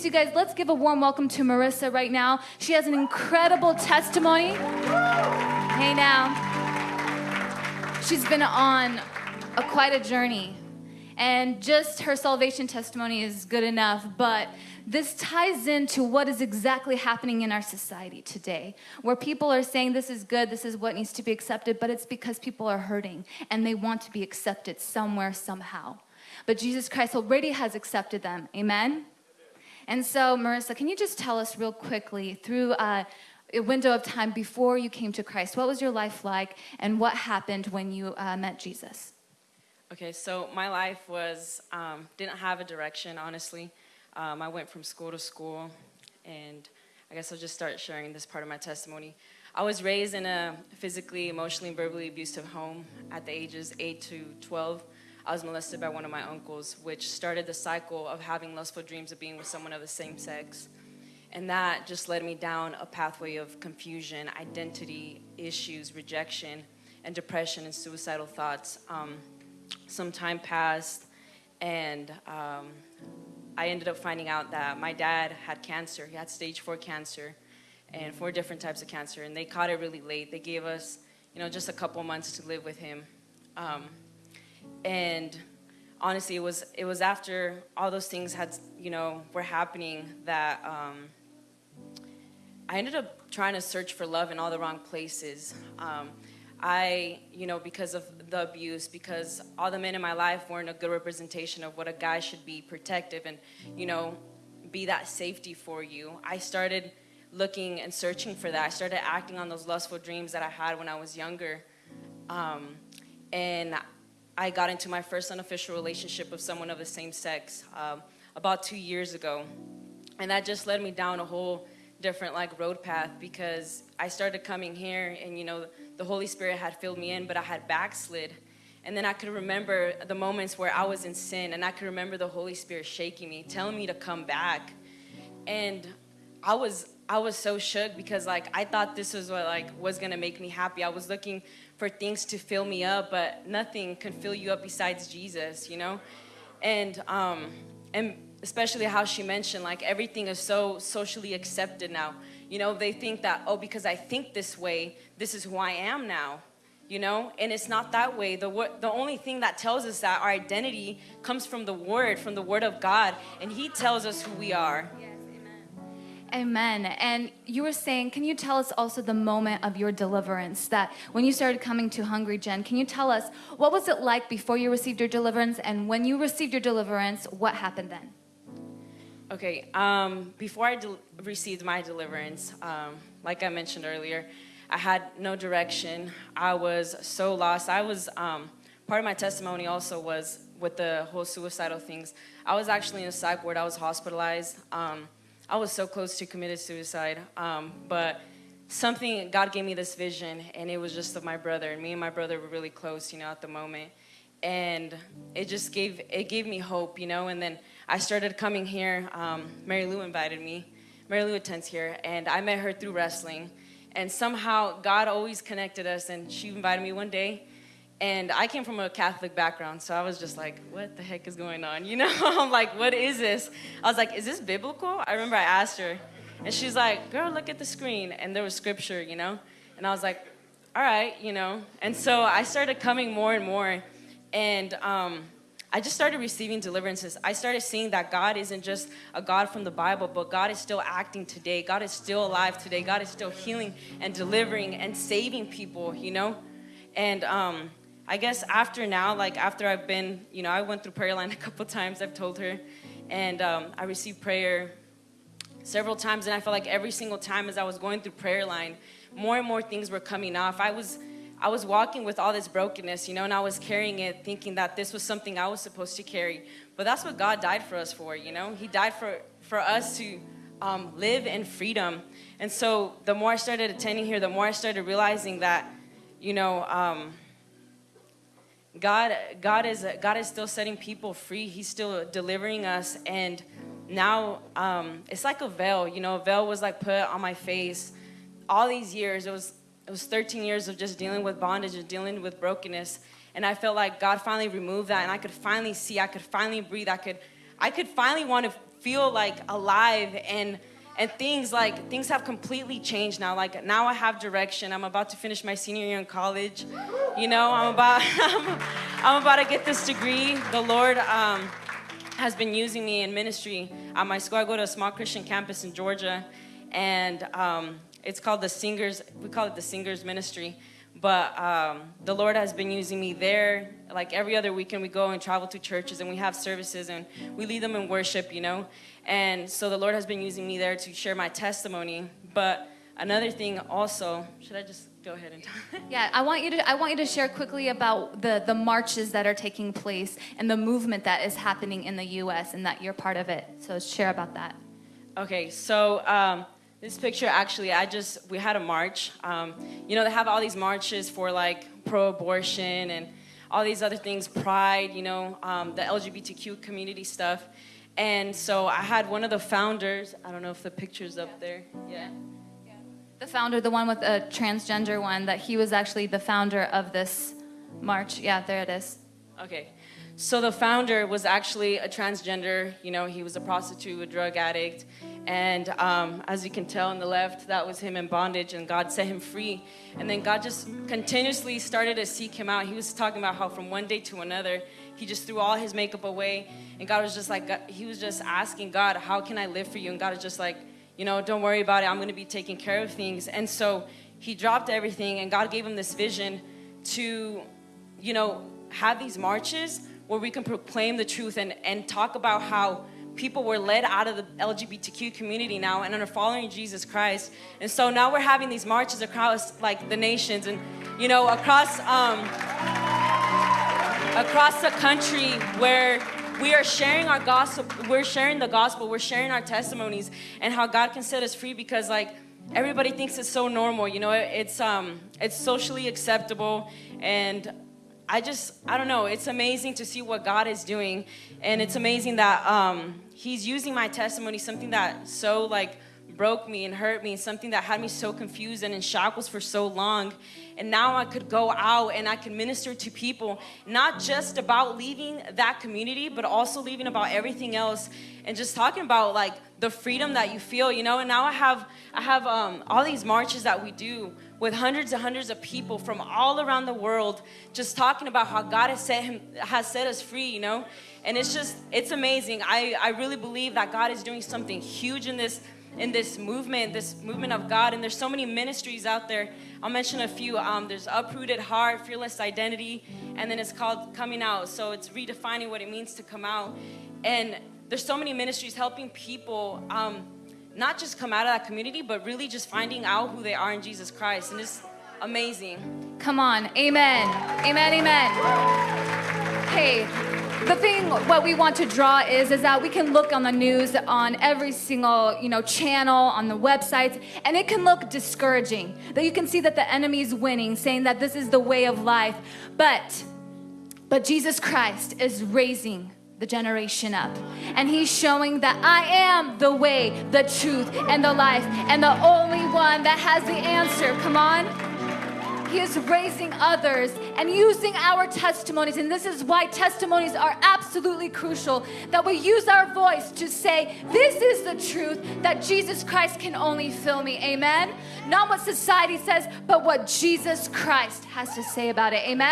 please, you guys, let's give a warm welcome to Marissa right now. She has an incredible testimony. Hey now. She's been on a, quite a journey. And just her salvation testimony is good enough, but this ties into what is exactly happening in our society today, where people are saying this is good, this is what needs to be accepted, but it's because people are hurting and they want to be accepted somewhere, somehow. But Jesus Christ already has accepted them. Amen? And so, Marissa, can you just tell us real quickly through uh, a window of time before you came to Christ, what was your life like and what happened when you uh, met Jesus? Okay, so my life was, um, didn't have a direction, honestly. Um, I went from school to school, and I guess I'll just start sharing this part of my testimony. I was raised in a physically, emotionally, and verbally abusive home at the ages 8 to 12. I was molested by one of my uncles, which started the cycle of having lustful dreams of being with someone of the same sex. And that just led me down a pathway of confusion, identity issues, rejection, and depression and suicidal thoughts. Um, some time passed, and um, I ended up finding out that my dad had cancer. He had stage four cancer and four different types of cancer, and they caught it really late. They gave us, you know, just a couple months to live with him. Um, and honestly, it was it was after all those things had, you know, were happening that um, I ended up trying to search for love in all the wrong places. Um, I, you know, because of the abuse, because all the men in my life weren't a good representation of what a guy should be protective and, you know, be that safety for you. I started looking and searching for that. I started acting on those lustful dreams that I had when I was younger. Um, and I got into my first unofficial relationship with someone of the same sex um, about two years ago. And that just led me down a whole different like road path because I started coming here and you know the Holy Spirit had filled me in but I had backslid and then I could remember the moments where I was in sin and I could remember the Holy Spirit shaking me telling me to come back and I was I was so shook because like I thought this was what like was gonna make me happy. I was looking for things to fill me up but nothing can fill you up besides Jesus you know? And um and especially how she mentioned like everything is so socially accepted now. You know they think that oh because i think this way this is who i am now you know? And it's not that way. The the only thing that tells us that our identity comes from the word from the word of god and he tells us who we are. yes, amen. And you were saying, can you tell us also the moment of your deliverance? That when you started coming to Hungry Gen, can you tell us what was it like before you received your deliverance? And when you received your deliverance, what happened then? Okay, um, before I received my deliverance, um, like I mentioned earlier, I had no direction. I was so lost. I was, um, part of my testimony also was with the whole suicidal things. I was actually in a psych ward. I was hospitalized. Um, I was so close to committed suicide, um, but something, God gave me this vision, and it was just of my brother. And me and my brother were really close, you know, at the moment. And it just gave, it gave me hope, you know, and then I started coming here. Um, Mary Lou invited me. Mary Lou attends here, and I met her through wrestling. And somehow God always connected us, and she invited me one day. And I came from a Catholic background, so I was just like, what the heck is going on? You know, I'm like, what is this? I was like, is this biblical? I remember I asked her, and she's like, girl, look at the screen. And there was scripture, you know? And I was like, all right, you know? And so I started coming more and more. And um, I just started receiving deliverances. I started seeing that God isn't just a God from the Bible, but God is still acting today. God is still alive today. God is still healing and delivering and saving people, you know? And um, I guess after now, like after I've been, you know, I went through prayer line a couple times, I've told her, and um, I received prayer several times, and I felt like every single time as I was going through prayer line, more and more things were coming off. I was I was walking with all this brokenness, you know, and I was carrying it thinking that this was something I was supposed to carry. But that's what God died for us for, you know? He died for, for us to um, live in freedom. And so the more I started attending here, the more I started realizing that, you know, um, God, God, is, God is still setting people free. He's still delivering us. And now um, it's like a veil, you know, a veil was like put on my face. All these years, it was it was 13 years of just dealing with bondage and dealing with brokenness. And I felt like God finally removed that and I could finally see, I could finally breathe, I could, I could finally want to feel like alive and and things like things have completely changed now. Like now i have direction. I'm about to finish my senior year in college. You know i'm about i'm, I'm about to get this degree. The lord um, has been using me in ministry. At my school i go to a small christian campus in georgia. And um, it's called the singers we call it the singers ministry. But um, the lord has been using me there. Like every other weekend we go and travel to churches and we have services and we lead them in worship you know and so the lord has been using me there to share my testimony but another thing also should i just go ahead and talk Yeah, I want you to I want you to share quickly about the the marches that are taking place and the movement that is happening in the US and that you're part of it. So share about that. Okay, so um, this picture actually, I just, we had a march. Um, you know, they have all these marches for like pro abortion and all these other things, pride, you know, um, the LGBTQ community stuff. And so I had one of the founders, I don't know if the picture's up there. Yeah. The founder, the one with a transgender one, that he was actually the founder of this march. Yeah, there it is. Okay. So the founder was actually a transgender. You know, he was a prostitute, a drug addict. And um, as you can tell on the left, that was him in bondage, and God set him free. And then God just continuously started to seek him out. He was talking about how from one day to another, he just threw all his makeup away. And God was just like, he was just asking God, How can I live for you? And God was just like, You know, don't worry about it. I'm going to be taking care of things. And so he dropped everything, and God gave him this vision to, you know, have these marches where we can proclaim the truth and, and talk about how people were led out of the LGBTQ community now and are following Jesus Christ. And so now we're having these marches across like the nations and you know across um, across the country where we are sharing our gospel, we're sharing the gospel, we're sharing our testimonies and how God can set us free because like everybody thinks it's so normal, you know, it's um it's socially acceptable and I just, I don't know, it's amazing to see what God is doing. And it's amazing that um, He's using my testimony, something that so like broke me and hurt me, something that had me so confused and in shackles for so long. And now I could go out and I could minister to people, not just about leaving that community, but also leaving about everything else and just talking about like the freedom that you feel, you know. And now I have, I have um, all these marches that we do with hundreds and hundreds of people from all around the world just talking about how God has set him has set us free, you know? And it's just it's amazing. I, I really believe that God is doing something huge in this in this movement, this movement of God. And there's so many ministries out there. I'll mention a few. Um, there's Uprooted Heart, Fearless Identity, and then it's called Coming Out. So it's redefining what it means to come out. And there's so many ministries helping people um, not just come out of that community, but really just finding out who they are in Jesus Christ. And it's amazing. Come on. Amen. Amen. Amen. Hey, the thing what we want to draw is is that we can look on the news on every single you know channel on the websites and it can look discouraging that you can see that the enemy's winning saying that this is the way of life but but jesus christ is raising the generation up. And he's showing that I am the way, the truth, and the life, and the only one that has the answer. Come on. He is raising others and using our testimonies. And this is why testimonies are absolutely crucial that we use our voice to say, This is the truth that Jesus Christ can only fill me. Amen. Not what society says, but what Jesus Christ has to say about it. Amen.